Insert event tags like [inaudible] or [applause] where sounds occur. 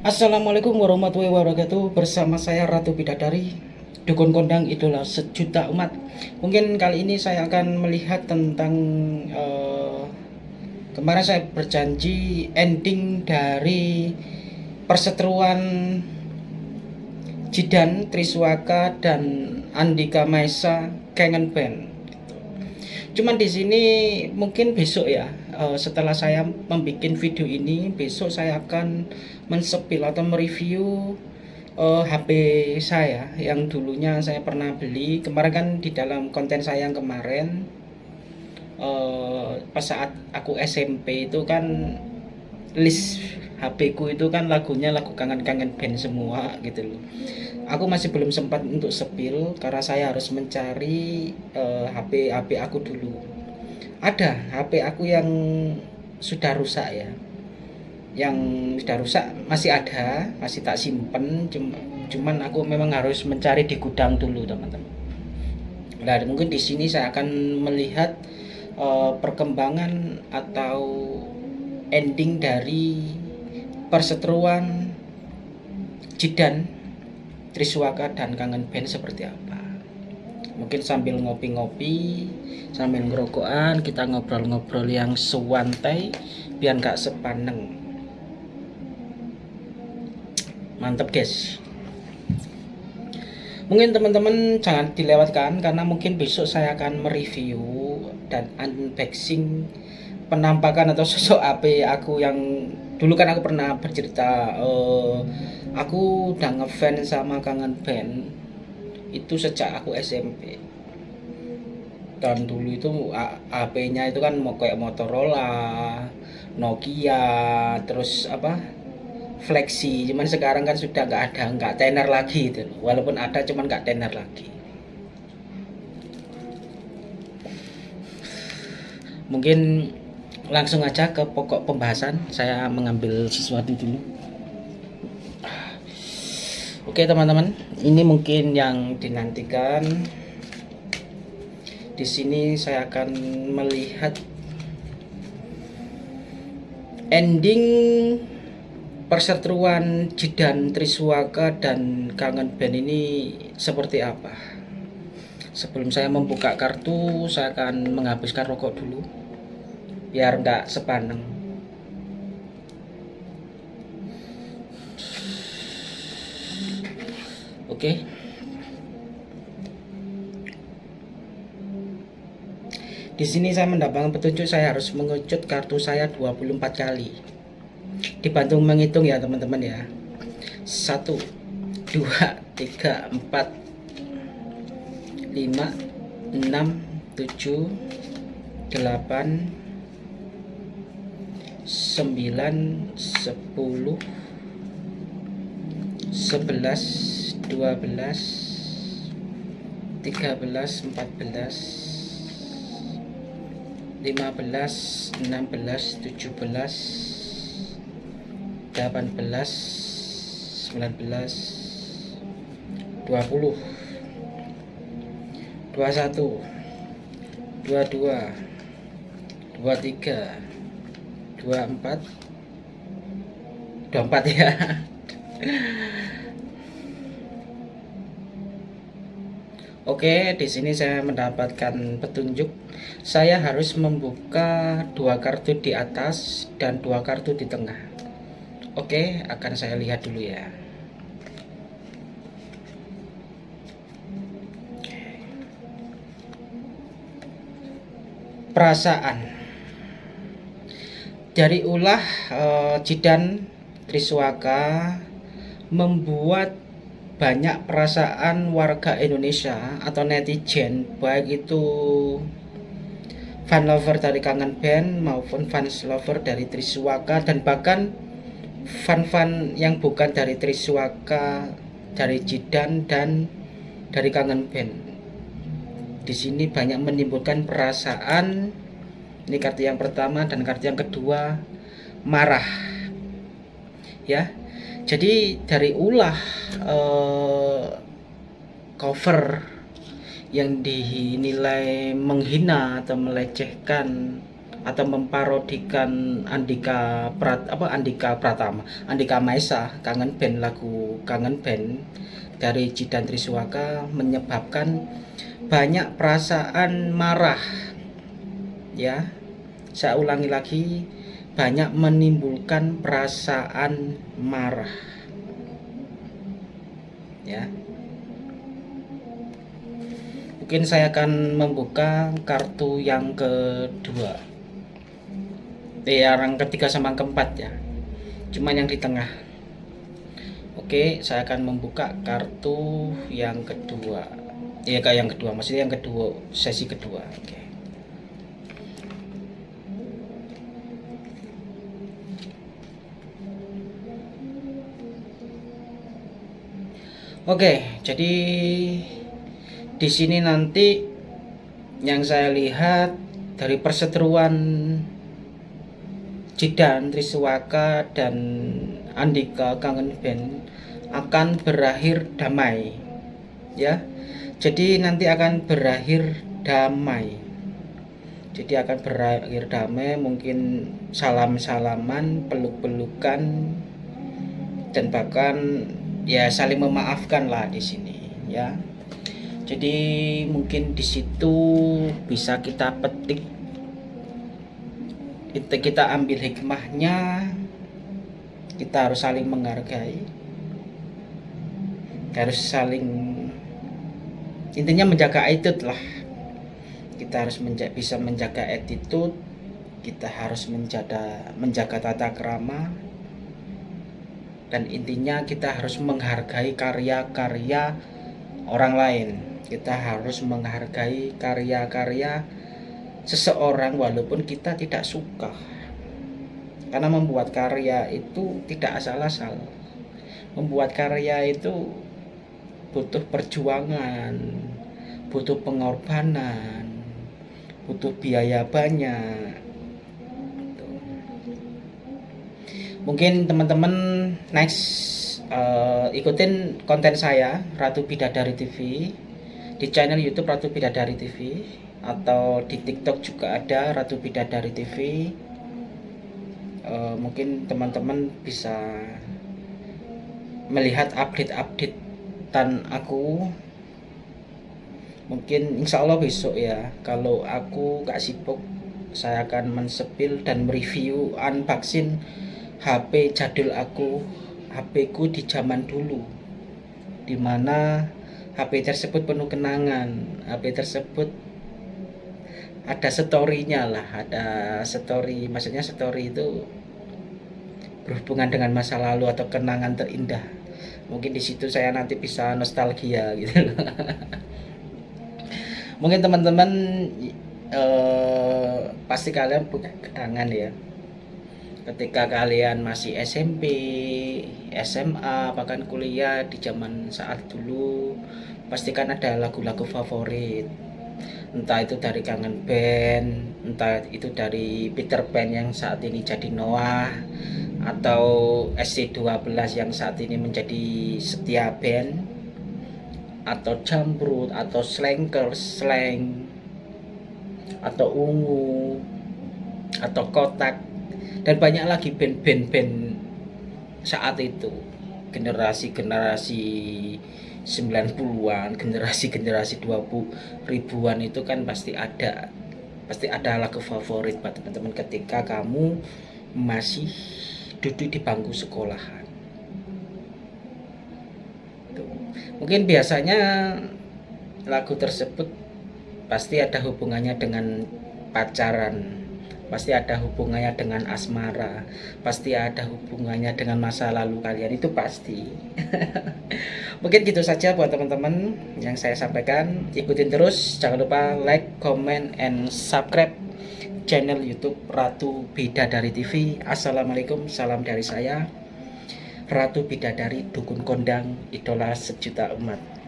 Assalamualaikum warahmatullahi wabarakatuh. Bersama saya Ratu Bidadari Dukun kondang idola sejuta umat. Mungkin kali ini saya akan melihat tentang uh, Kemarin saya berjanji ending dari perseteruan Jidan, Triswaka, dan Andika Maesa Kangen Band. Cuman di sini mungkin besok ya uh, setelah saya membuat video ini besok saya akan mensepil atau mereview uh, eh, HP saya yang dulunya saya pernah beli. Kemarin kan di dalam konten saya yang kemarin uh, pas saat aku SMP itu kan list HP ku itu kan lagunya lagu kangen-kangen band semua gitu loh. Aku masih belum sempat untuk sepil karena saya harus mencari uh, HP HP aku dulu ada HP aku yang sudah rusak ya. Yang sudah rusak masih ada masih tak simpen cuman aku memang harus mencari di gudang dulu teman-teman. Nah mungkin di sini saya akan melihat uh, perkembangan atau ending dari perseteruan Jidan Triswaka dan Kangen Band seperti apa mungkin sambil ngopi-ngopi sambil ngerokokan kita ngobrol-ngobrol yang sewantai biar nggak sepaneng. Mantep guys. Mungkin teman-teman jangan dilewatkan karena mungkin besok saya akan mereview dan unboxing penampakan atau sosok AP aku yang dulu kan aku pernah bercerita uh, aku udah ngefans sama kangen band itu sejak aku SMP dan dulu itu HP-nya itu kan mau kayak Motorola, Nokia, terus apa Flexi, cuman sekarang kan sudah nggak ada, nggak tenar lagi itu, walaupun ada cuman nggak tenar lagi. Mungkin langsung aja ke pokok pembahasan, saya mengambil sesuatu dulu. Oke teman-teman, ini mungkin yang dinantikan. Di sini saya akan melihat ending perseteruan Jidan Triswaka dan Kangen Band ini seperti apa. Sebelum saya membuka kartu, saya akan menghabiskan rokok dulu biar nggak sepaneng. Oke. Di sini saya mendapatkan petunjuk saya harus mengecut kartu saya 24 kali. Dibantu menghitung ya teman-teman ya. 1 2 3 4 5 6 7 8 9 10 11 12 13 14 15 16 17 18 19 20 21 22 23 24 24 ya [laughs] Oke, di sini saya mendapatkan petunjuk. Saya harus membuka dua kartu di atas dan dua kartu di tengah. Oke, akan saya lihat dulu ya. Perasaan dari ulah uh, Jidan Triswaka membuat banyak perasaan warga Indonesia atau netizen baik itu fan lover dari Kangen Band maupun fans lover dari Triswaka dan bahkan fan-fan yang bukan dari Triswaka dari Jidan dan dari Kangen Band. Di sini banyak menimbulkan perasaan ini kartu yang pertama dan kartu yang kedua marah. Ya jadi dari ulah uh, cover yang dinilai menghina atau melecehkan atau memparodikan Andika Prat apa Andika Pratama Andika Maesa kangen band lagu kangen band dari Jidan Triswaka menyebabkan banyak perasaan marah ya. Saya ulangi lagi banyak menimbulkan perasaan marah. Ya. Mungkin saya akan membuka kartu yang kedua. Eh, yang ketiga sama keempat ya. Cuman yang di tengah. Oke saya akan membuka kartu yang kedua. Ya kayak yang kedua. Maksudnya yang kedua sesi kedua. Oke Oke, jadi di sini nanti yang saya lihat dari perseteruan Jidan, Triswaka dan Andika Kangen Band akan berakhir damai ya. Jadi nanti akan berakhir damai. Jadi akan berakhir damai mungkin salam-salaman peluk-pelukan dan bahkan ya saling memaafkan lah di sini ya. Jadi mungkin di situ bisa kita petik kita, kita ambil hikmahnya kita harus saling menghargai. Harus saling intinya menjaga attitude lah. Kita harus menja bisa menjaga attitude kita harus menjaga menjaga tata krama dan intinya kita harus menghargai karya-karya orang lain. Kita harus menghargai karya-karya seseorang walaupun kita tidak suka. Karena membuat karya itu tidak asal-asal. Membuat karya itu butuh perjuangan butuh pengorbanan butuh biaya banyak. Mungkin teman-teman next uh, ikutin konten saya Ratu Bidadari TV di channel YouTube Ratu Bidadari TV atau di TikTok juga ada Ratu Bidadari TV uh, mungkin teman-teman bisa melihat update-update tan aku. Mungkin insya Allah besok ya kalau aku gak sibuk saya akan mensepil dan mereview unboxing HP jadul aku HP ku di zaman dulu di mana HP tersebut penuh kenangan HP tersebut ada storynya lah ada story maksudnya story itu berhubungan dengan masa lalu atau kenangan terindah. Mungkin di situ saya nanti bisa nostalgia gitu. [laughs] Mungkin teman-teman eh, pasti kalian punya kenangan ya ketika kalian masih SMP, SMA, bahkan kuliah di zaman saat dulu pastikan ada lagu-lagu favorit. Entah itu dari kangen band entah itu dari Peter Pan yang saat ini jadi Noah atau SC12 yang saat ini menjadi setia band atau jambrut atau slanker slang atau ungu atau kotak dan banyak lagi band-band saat itu. Generasi-generasi 90-an, generasi-generasi 20 ribuan itu kan pasti ada pasti ada lagu favorit buat teman-teman ketika kamu masih duduk di bangku sekolahan. Mungkin biasanya lagu tersebut pasti ada hubungannya dengan pacaran pasti ada hubungannya dengan asmara. Pasti ada hubungannya dengan masa lalu kalian. Itu pasti. [laughs] Mungkin gitu saja buat teman-teman yang saya sampaikan. Ikutin terus. Jangan lupa like comment and subscribe channel youtube Ratu Bidadari TV Assalamualaikum. Salam dari saya. Ratu Bidadari Dukun Kondang idola sejuta umat